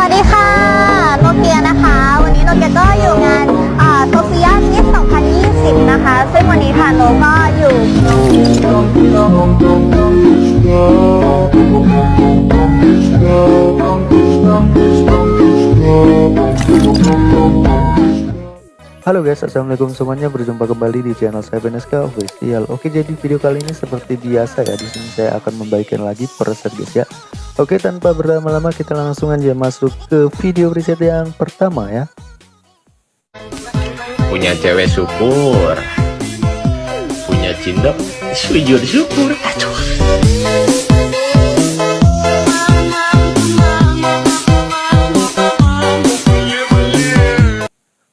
วัสดีค่ะ โนเกียนะคะ วันนี้โนเกียก็อยู่งานโซเฟียมิส2020 นะคะ ซึ่งวันนี้ค่ะโนก็อยู่ Halo guys, assalamualaikum semuanya. Berjumpa kembali di channel saya Beneska Official. Oke, jadi video kali ini seperti biasa ya. Di sini saya akan membagikan lagi preset guys ya. Oke, tanpa berlama-lama kita langsung aja masuk ke video preset yang pertama ya. punya cewek syukur punya cinta sujud syukur aduh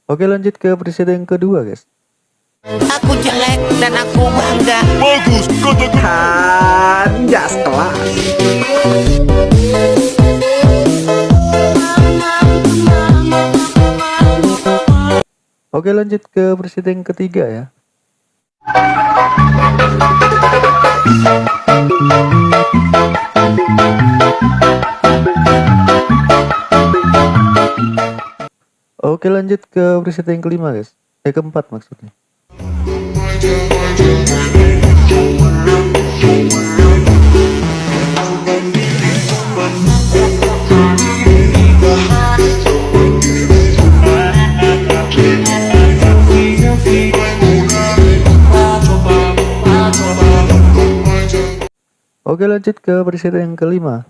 Oke, lanjut ke preset yang kedua guys. Aku jelek dan aku bangga Bagus, katakan Jas kelas Oke, lanjut ke preset yang ketiga ya. Oke, lanjut ke preset yang kelima guys. Eh, keempat maksudnya. Oke lanjut ke preset yang kelima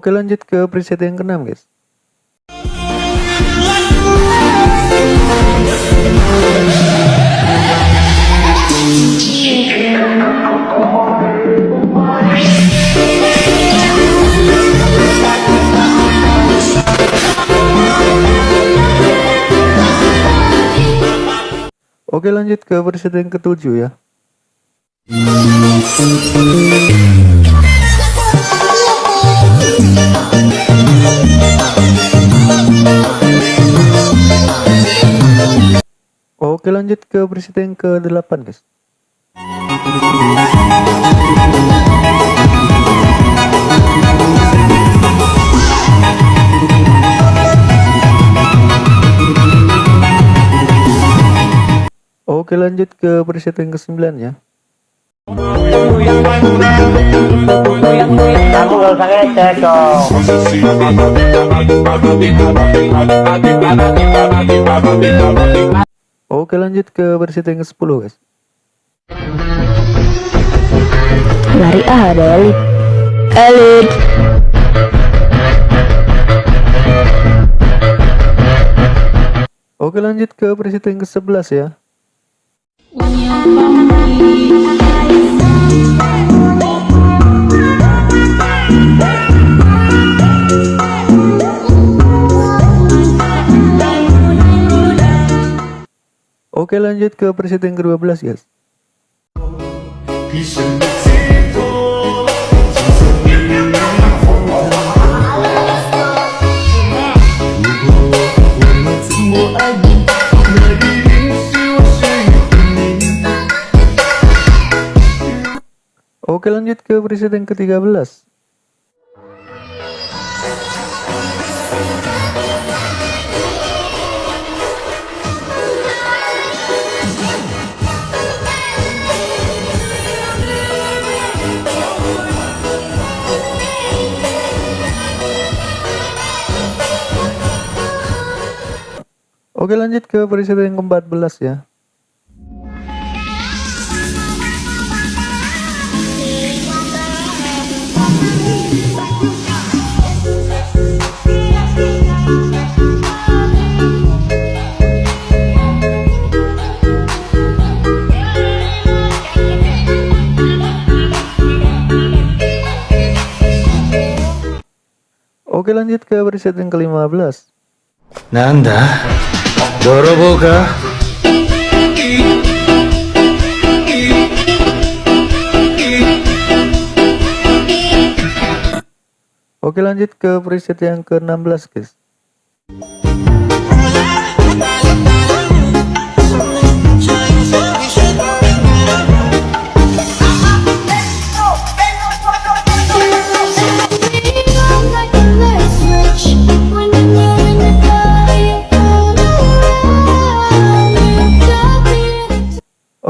Oke lanjut ke preset yang keenam guys. Oke lanjut ke preset yang ketujuh ya Oke lanjut ke preset yang ke-8 guys. Oke lanjut ke preset yang ke-9 ya Oke lanjut ke preset yang ke-10 guys. Lari ah ada elit Elit Oke lanjut ke preset yang ke-11 ya Oke lanjut ke preset yang ke-12 guys. Oke lanjut ke preset yang ke-13 Oke lanjut ke presiden yang ke-14 ya. Oke lanjut ke presiden yang ke-15 Nanda Oke, lanjut ke preset yang ke-16 guys.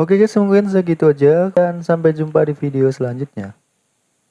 Oke guys mungkin segitu aja dan sampai jumpa di video selanjutnya